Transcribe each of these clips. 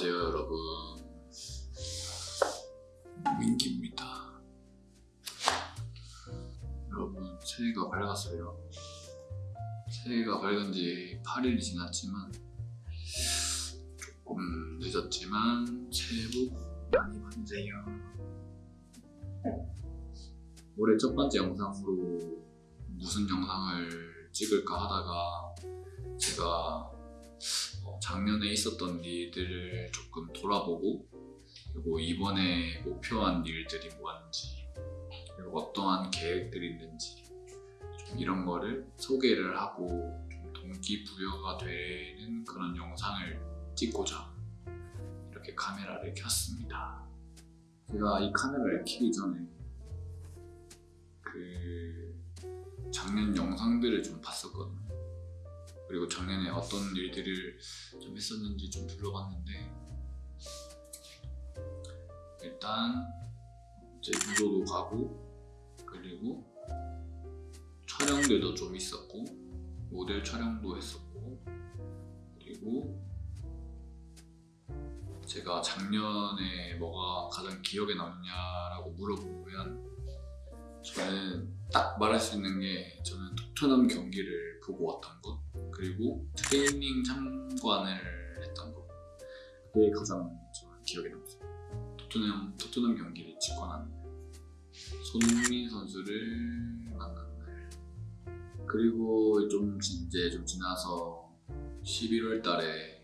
안녕하세요 여러분. 민기입니다. 여러분 새해가 밝았어요. 새해가 밝은 지 8일이 지났지만 조금 늦었지만 새해 복 많이 받으세요. 올해 첫 번째 영상으로 무슨 영상을 찍을까 하다가 제가 어, 작년에 있었던 일들을 조금 돌아보고 그리고 이번에 목표한 일들이 뭔지 그리고 어떠한 계획들이 있는지 좀 이런 거를 소개를 하고 좀 동기부여가 되는 그런 영상을 찍고자 이렇게 카메라를 켰습니다. 제가 이 카메라를 켜기 전에 그 작년 영상들을 좀 봤었거든요. 그리고 작년에 어떤 일들을 좀 했었는지 좀 둘러봤는데 일단 이제 유도도 가고 그리고 촬영들도 좀 있었고 모델 촬영도 했었고 그리고 제가 작년에 뭐가 가장 기억에 남냐라고 물어보면 저는 딱 말할 수 있는 게 저는 토트넘 경기를 보고 왔던 것 그리고 트레이닝 참관을 했던 것 그게 가장 저는 기억에 남습니다. 토트넘, 토트넘 경기를 직관한 손흥민 선수를 만난 날. 그리고 좀 지- 이제 좀 지나서 11월 달에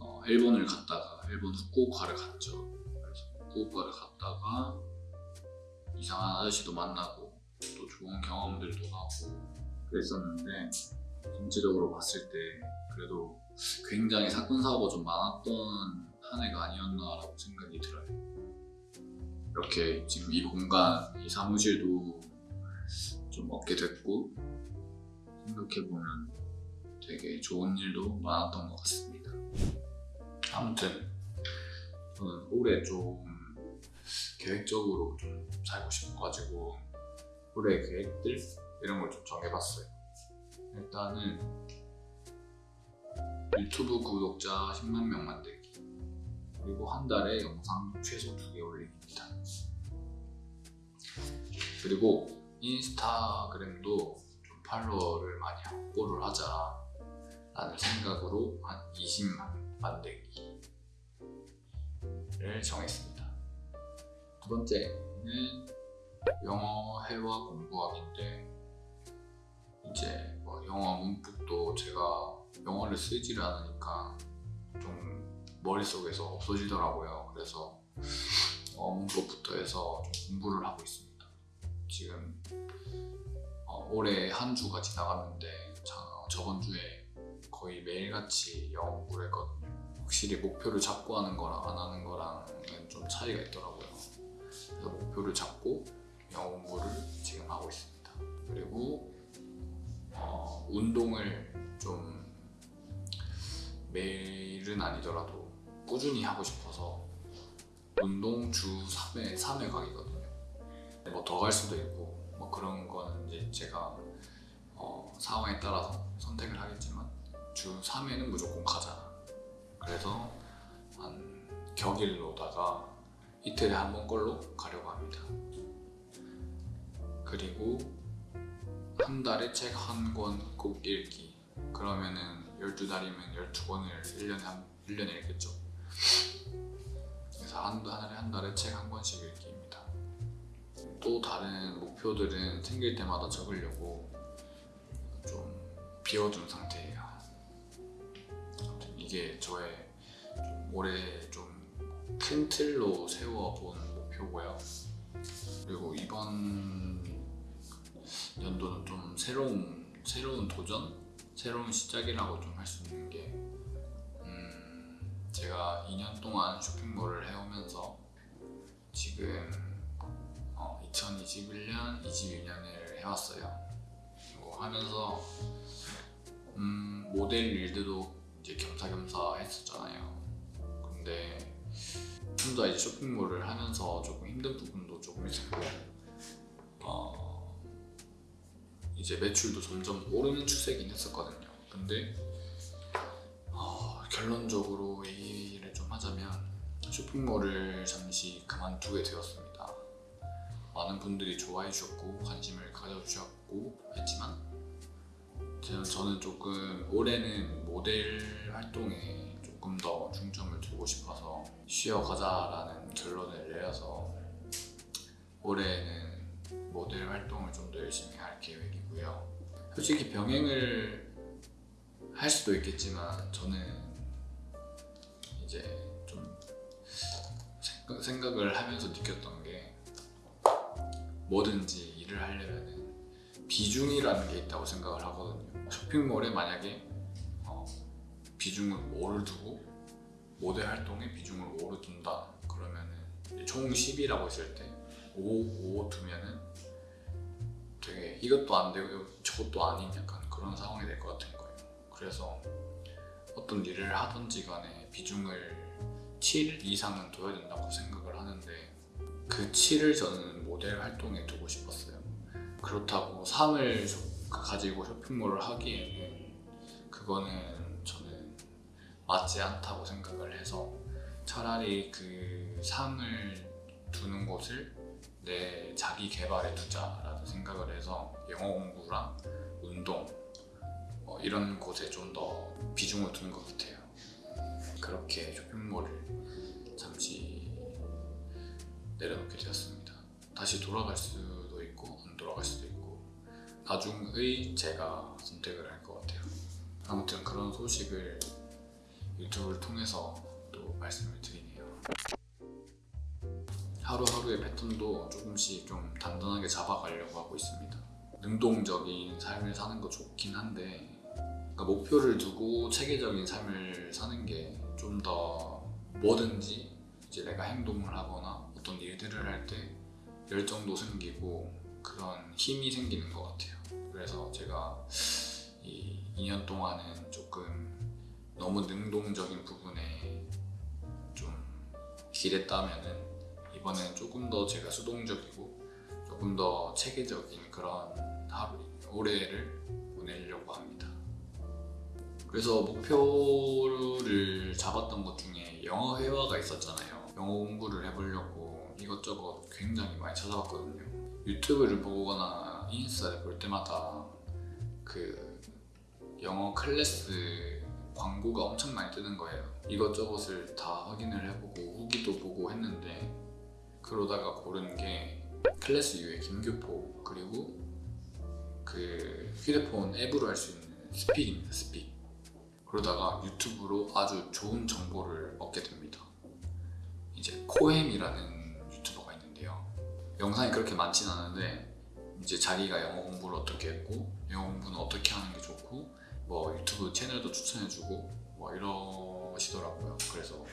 어, 일본을 갔다가 일본 후쿠오카를 갔죠. 그래서 후쿠오카를 갔다가 이상한 아저씨도 만나고 또 좋은 경험들도 하고 그랬었는데 전체적으로 봤을 때 그래도 굉장히 사건 사고가 좀 많았던 한 해가 아니었나라고 생각이 들어요. 이렇게 지금 이 공간, 이 사무실도 좀 얻게 됐고 생각해 보면 되게 좋은 일도 많았던 것 같습니다. 아무튼 저는 올해 좀 계획적으로 좀 살고 싶어가지고 올해 계획들 이런 걸 좀 정해봤어요. 일단은 유튜브 구독자 10만 명 만들기 그리고 한 달에 영상 최소 2개 올리기입니다. 그리고 인스타그램도 좀 팔로워를 많이 확보를 하자 라는 생각으로 한 20만 만들기를 정했습니다. 두 번째는 영어 회화 공부하기인데 영어를 쓰지를 않으니까 좀 머릿속에서 없어지더라고요. 그래서 문법부터 해서 좀 공부를 하고 있습니다. 지금 어, 올해 한 주가 지나갔는데 자- 저번 주에 거의 매일같이 영어 공부를 했거든요. 확실히 목표를 잡고 하는 거랑 안 하는 거랑은 좀 차이가 있더라고요. 그래서 목표를 잡고 영어 공부를 지금 하고 있습니다. 그리고 어, 운동을 좀 매일은 아니더라도 꾸준히 하고 싶어서 운동 주 3회, 3회 가기거든요. 뭐 더 갈 수도 있고 뭐 그런 거는 이제 제가 어, 상황에 따라서 선택을 하겠지만 주 3회는 무조건 가자. 그래서 한 격일로다가 이틀에 한 번 걸로 가려고 합니다. 그리고 한 달에 책 한 권 꼭 읽기 그러면은 12달이면 12권을 1년에 한 1년에 읽겠죠. 그래서 한 달에 한 달에 책 한 권씩 읽기입니다. 또 다른 목표들은 생길 때마다 적으려고 좀 비워둔 상태예요. 아무튼 이게 저의 좀 올해 좀 큰 틀로 세워본 목표고요. 그리고 이번 연도는 좀 새로운 새로운 도전, 새로운 시작이라고 좀 할 수 있는 게 음, 제가 2년 동안 쇼핑몰을 해오면서 지금 어, 2021년, 22년을 해왔어요. 그리고 하면서 음, 모델 일들도 이제 겸사겸사 했었잖아요. 근데 혼자 이제 쇼핑몰을 하면서 조금 힘든 부분도 조금 있었고 어, 이제 매출도 점점 오르는 추세긴 했었거든요. 근데 어, 결론적으로 이 일을 쇼핑몰을 잠시 그만두게 되었습니다. 많은 분들이 좋아해 주셨고 관심을 가져주셨고 했지만 저는 조금 올해는 모델 활동에 조금 더 중점을 두고 싶어서 쉬어가자라는 결론을 내려서 올해는 모델 활동을 좀 더 열심히 할 계획이고요. 솔직히 병행을 할 수도 있겠지만 저는 이제 좀 생각- 생각을 하면서 느꼈던 게 뭐든지 일을 하려면 비중이라는 게 있다고 생각을 하거든요. 쇼핑몰에 만약에 어, 비중을 5를 두고 모델 활동에 비중을 5를 둔다 그러면은 총 10이라고 했을 때 5, 5 두면은 이것도 안 되고 저것도 아닌 약간 그런 상황이 될 것 같은 거예요. 그래서 어떤 일을 하든지 간에 비중을 7 이상은 둬야 된다고 생각을 하는데 그 7을 저는 모델 활동에 두고 싶었어요. 그렇다고 3을 가지고 쇼핑몰을 하기에는 그거는 저는 맞지 않다고 생각을 해서 차라리 그 3을 두는 곳을 내 자기 개발에 두자라는 생각을 해서 영어 공부랑 운동 뭐 이런 곳에 좀 더 비중을 두는 것 같아요. 그렇게 쇼핑몰을 잠시 내려놓게 되었습니다. 다시 돌아갈 수도 있고 안 돌아갈 수도 있고 나중의 제가 선택을 할 것 같아요. 아무튼 그런 소식을 유튜브를 통해서 또 말씀을 드리네요. 하루하루의 패턴도 조금씩 좀 단단하게 잡아가려고 하고 있습니다. 능동적인 삶을 사는 거 좋긴 한데 그러니까 목표를 두고 체계적인 삶을 사는 게 좀 더 뭐든지 이제 내가 행동을 하거나 어떤 일들을 할 때 열정도 생기고 그런 힘이 생기는 것 같아요. 그래서 제가 이 2년 동안은 조금 너무 능동적인 부분에 좀 기댔다면은 이번엔 조금 더 제가 수동적이고 조금 더 체계적인 그런 하루 올해를 보내려고 합니다. 그래서 목표를 잡았던 것 중에 영어 회화가 있었잖아요. 영어 공부를 해보려고 이것저것 굉장히 많이 찾아봤거든요. 유튜브를 보거나 인스타를 볼 때마다 그 영어 클래스 광고가 엄청 많이 뜨는 거예요. 이것저것을 다 확인을 해보고 후기도 보고 했는데 그러다가 고른 게 Class U의 김교포 그리고 그 휴대폰 앱으로 할 수 있는 Speak입니다. Speak. 그러다가 유튜브로 아주 좋은 정보를 얻게 됩니다. 이제 코엠이라는 유튜버가 있는데요. 영상이 그렇게 많진 않은데 이제 자기가 영어 공부를 어떻게 했고 영어 공부는 어떻게 하는 게 좋고 뭐 유튜브 채널도 추천해주고 뭐 이러시더라고요. 그래서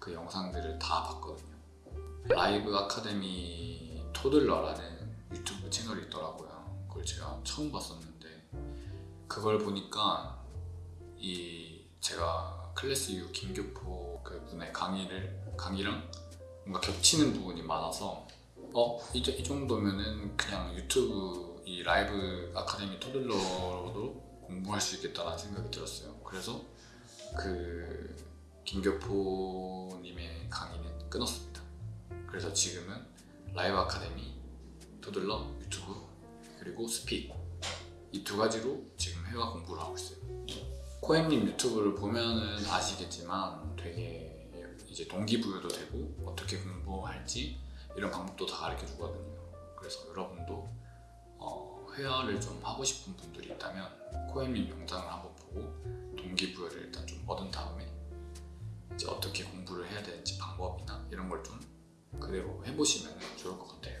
그 영상들을 다 봤거든요. 라이브 아카데미 토들러라는 유튜브 채널이 있더라고요. 그걸 제가 처음 봤었는데 그걸 보니까 이 제가 Class U 김교포 그 분의 강의를 강의랑 뭔가 겹치는 부분이 많아서 어? 이, 이 정도면은 그냥 유튜브 이 Live Academy Toddler로도 공부할 수 있겠다라는 생각이 들었어요. 그래서 그 김교포님의 강의는 끊었습니다. 그래서 지금은 Live Academy, Toddler, 유튜브 그리고 스픽 이 두 가지로 지금 회화 공부를 하고 있어요. 코엠님 유튜브를 보면은 아시겠지만 되게 이제 동기부여도 되고 어떻게 공부할지 이런 방법도 다 가르쳐 주거든요. 그래서 여러분도 어, 회화를 좀 하고 싶은 분들이 있다면 코엠님 영상을 한번 보고 동기부여를 일단 좀 얻은 다음에 이제 어떻게 공부를 해야 되는지 방법이나 이런 걸좀 그대로 해보시면 좋을 것 같아요.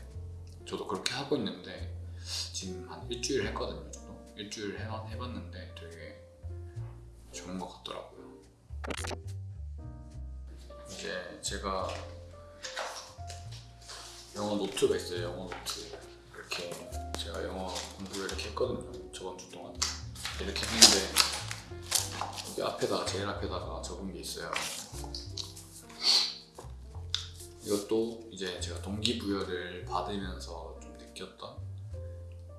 저도 그렇게 하고 있는데 지금 한 일주일 했거든요. 저도 일주일 해, 해봤는데 되게 좋은 것 같더라고요. 이제 제가 영어 노트가 있어요. 영어 노트 이렇게 제가 영어 공부를 이렇게 했거든요. 저번 주 동안 이렇게 했는데 여기 앞에다 제일 앞에다가 적은 게 있어요. 이것도 이제 제가 동기부여를 받으면서 좀 느꼈던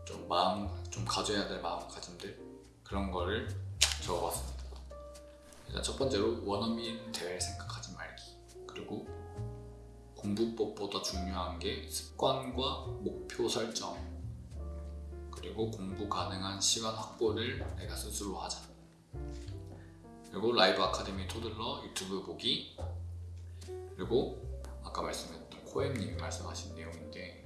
좀 마음 좀 가져야 될 마음가짐들 그런 거를 적어봤습니다. 일단 첫 번째로 원어민 대할 생각하지 말기. 그리고 공부법보다 중요한 게 습관과 목표 설정. 그리고 공부 가능한 시간 확보를 내가 스스로 하자. 그리고 Live Academy Toddler 유튜브 보기. 그리고 아까 말씀했던 코엠님이 말씀하신 내용인데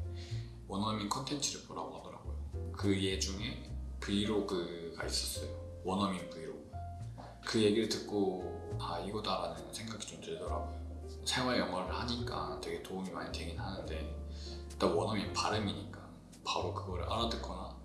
원어민 컨텐츠를 보라고 하더라고요. 그 예 중에 브이로그가 있었어요. 원어민 브이로그. 그 얘기를 듣고 아 이거다 라는 생각이 좀 들더라고요. 생활 영어를 하니까 되게 도움이 많이 되긴 하는데 일단 원어민 발음이니까 바로 그걸 알아듣거나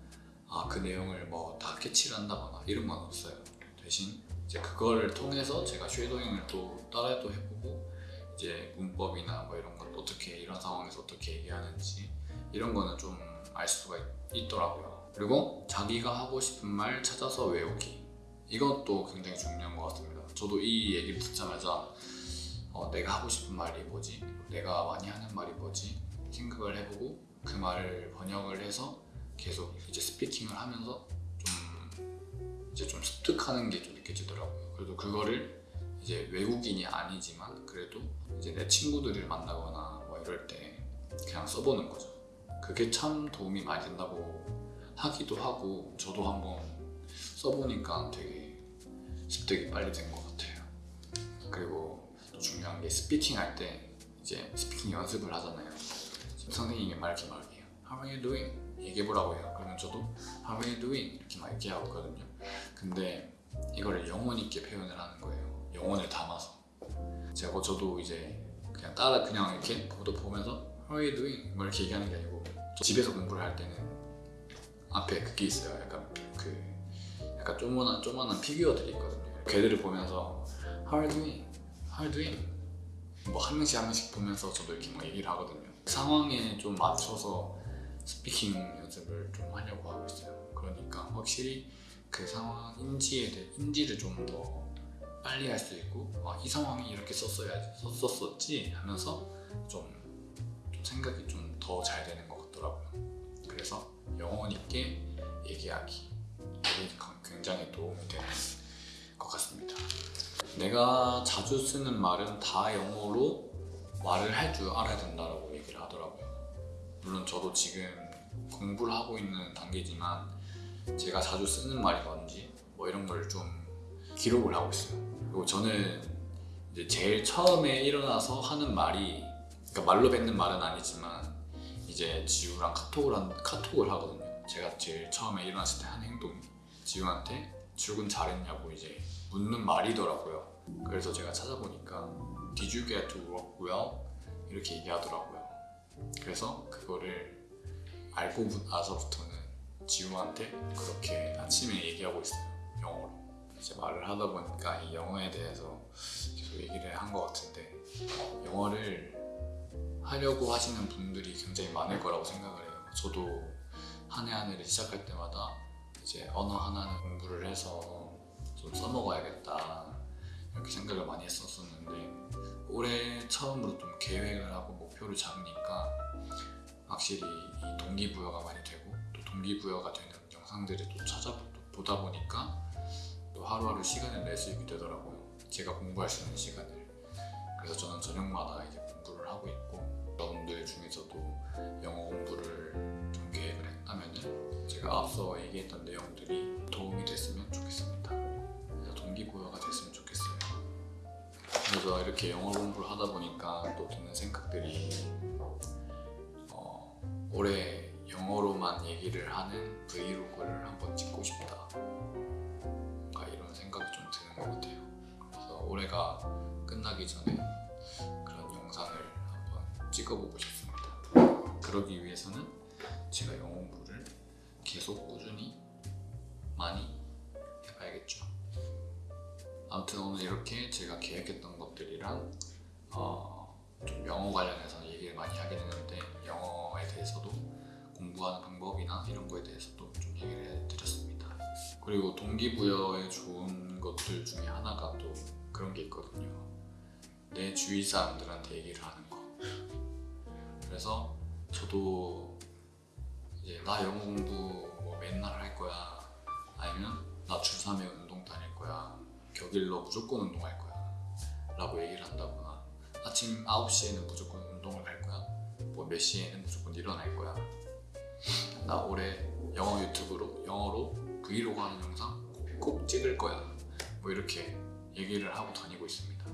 아 그 내용을 뭐 다 캐치를 한다거나 이런 건 없어요. 대신 이제 그거를 통해서 제가 쉐도잉을 또 따라도 해보고 이제 문법이나 뭐 이런 것 어떻게 이런 상황에서 어떻게 얘기하는지 이런 거는 좀 알 수가 있, 더라고요. 그리고 자기가 하고 싶은 말 찾아서 외우기. 이것도 굉장히 중요한 것 같습니다. 저도 이 얘기를 듣자마자 어, 내가 하고 싶은 말이 뭐지? 내가 많이 하는 말이 뭐지? 생각을 해보고 그 말을 번역을 해서 계속 이제 스피킹을 하면서 좀 이제 좀 습득하는 게 좀 느껴지더라고요. 그래도 그거를 이제 외국인이 아니지만 그래도 이제 내 친구들을 만나거나 뭐 이럴 때 그냥 써보는 거죠. 그게 참 도움이 많이 된다고 하기도 하고 저도 한번 써보니까 되게 습득이 빨리 된 것 같아요. 그리고 또 중요한 게 speaking 할 때 이제 speaking 연습을 하잖아요. 선생님이 말 이렇게 말해요. How are you doing? 얘기해보라고 해요. 그러면 저도 How are you doing? 이렇게 막 얘기하거든요. 근데 이거를 영혼 있게 표현을 하는 거예요. 영혼을 담아서. 제가 저도 이제 그냥 따라 그냥 이렇게 보도 보면서 How are you doing? 뭐 이렇게 얘기하는 게 아니고 저 집에서 공부를 할 때는 앞에 그게 있어요. 약간 그 약간 조그만한 조그만한 피규어들이 있거든요. 걔들을 보면서 How are you doing? How are you doing? 뭐 한 명씩 한 명씩 보면서 저도 이렇게 막 얘기를 하거든요. 상황에 좀 맞춰서 스피킹 연습을 좀 하려고 하고 있어요. 그러니까 확실히 그 상황 인지에 대해 인지를 좀더 빨리 할 수 있고 아, 이 상황이 이렇게 썼어야지 썼었지 하면서 좀, 좀 생각이 좀 더 잘 되는 것 같더라고요. 그래서 영혼 있게 얘기하기 굉장히 도움이 되는 것 같습니다. 내가 자주 쓰는 말은 다 영어로 말을 할 줄 알아야 된다고 얘기를 하더라고요. 물론 저도 지금 공부를 하고 있는 단계지만 제가 자주 쓰는 말이 뭔지 뭐 이런 걸좀 기록을 하고 있어요. 그리고 저는 이제 제일 처음에 일어나서 하는 말이 그러니까 말로 뱉는 말은 아니지만 이제 지우랑 카톡을 한, 카톡을 하거든요. 제가 제일 처음에 일어났을 때 한 행동이 지우한테 출근 잘했냐고 이제 묻는 말이더라고요. 그래서 제가 찾아보니까 Did you get to work well? 이렇게 얘기하더라고요. 그래서 그거를 알고 나서부터는 지우한테 그렇게 아침에 얘기하고 있어요. 이제 말을 하다 보니까 이 영어에 대해서 계속 얘기를 한 것 같은데 영어를 하려고 하시는 분들이 굉장히 많을 거라고 생각을 해요. 저도 한 해 한 해를 시작할 때마다 이제 언어 하나는 공부를 해서 좀 써먹어야겠다 이렇게 생각을 많이 했었었는데 올해 처음으로 좀 계획을 하고 목표를 잡으니까 확실히 이 동기부여가 많이 되고 또 동기부여가 되는 영상들을 또 찾아보다 보니까 또 하루하루 시간을 낼 수 있게 되더라고요. 제가 공부할 수 있는 시간을. 그래서 저는 저녁마다 이제 공부를 하고 있고 여러분들 중에서도 영어 공부를 좀 계획을 했다면은 제가 앞서 얘기했던 내용들이 도움이 됐으면 좋겠습니다. 동기부여가 됐으면 좋겠어요. 그래서 이렇게 영어 공부를 하다 보니까 또 드는 생각들이 어, 올해 영어로만 얘기를 하는 브이로그를 한번 찍고 싶다. 생각이 좀 드는 것 같아요. 그래서 올해가 끝나기 전에 그런 영상을 한번 찍어보고 싶습니다. 그러기 위해서는 제가 영어 공부를 계속 꾸준히 많이 해봐야겠죠. 아무튼 오늘 이렇게 제가 계획했던 것들이랑 어, 좀 영어 관련해서 얘기를 많이 하게 됐는데 영어에 대해서도 공부하는 방법이나 이런 거에 대해서도 좀 얘기를 해드렸습니다. 그리고 동기부여에 좋은 것들 중에 하나가 또 그런 게 있거든요. 내 주위 사람들한테 얘기를 하는 거. 그래서 저도 이제 나 영어 공부 뭐 맨날 할 거야. 아니면 나 주3에 운동 다닐 거야. 격일로 무조건 운동할 거야. 라고 얘기를 한다거나 아침 9시에는 무조건 운동을 갈 무조건 몇 시에는 무조건 일어날 거야. 나 올해 영어 유튜브로 영어로 브이로그 하는 영상 꼭 찍을 거야. 뭐 이렇게 얘기를 하고 다니고 있습니다.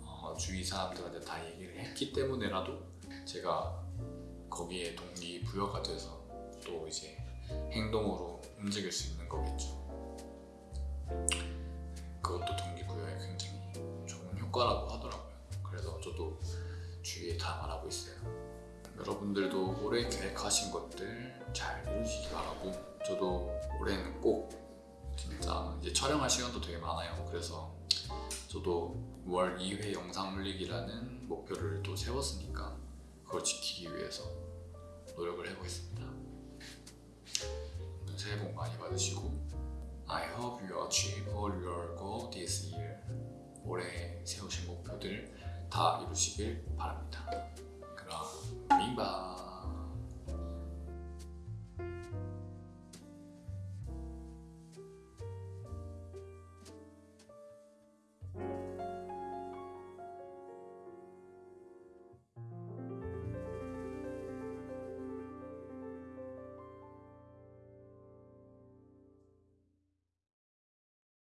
어, 주위 사람들한테 다 얘기를 했기 때문에라도 제가 거기에 동기 부여가 돼서 또 이제 행동으로 움직일 수 있는 거겠죠. 그것도 동기부여에 굉장히 좋은 효과라고 하더라고요. 그래서 저도 주위에 다 말하고 있어요. 여러분들도 올해 계획하신 것들 잘 이루시기 바라고 저도 올해는 꼭 진짜 이제 촬영할 시간도 되게 많아요. 그래서 저도 월 2회 영상 올리기라는 목표를 또 세웠으니까 그걸 지키기 위해서 노력을 해보겠습니다. 새해 복 많이 받으시고 I hope you achieve all your goal this year. 올해 세우신 목표들 다 이루시길 바랍니다. 그럼 민바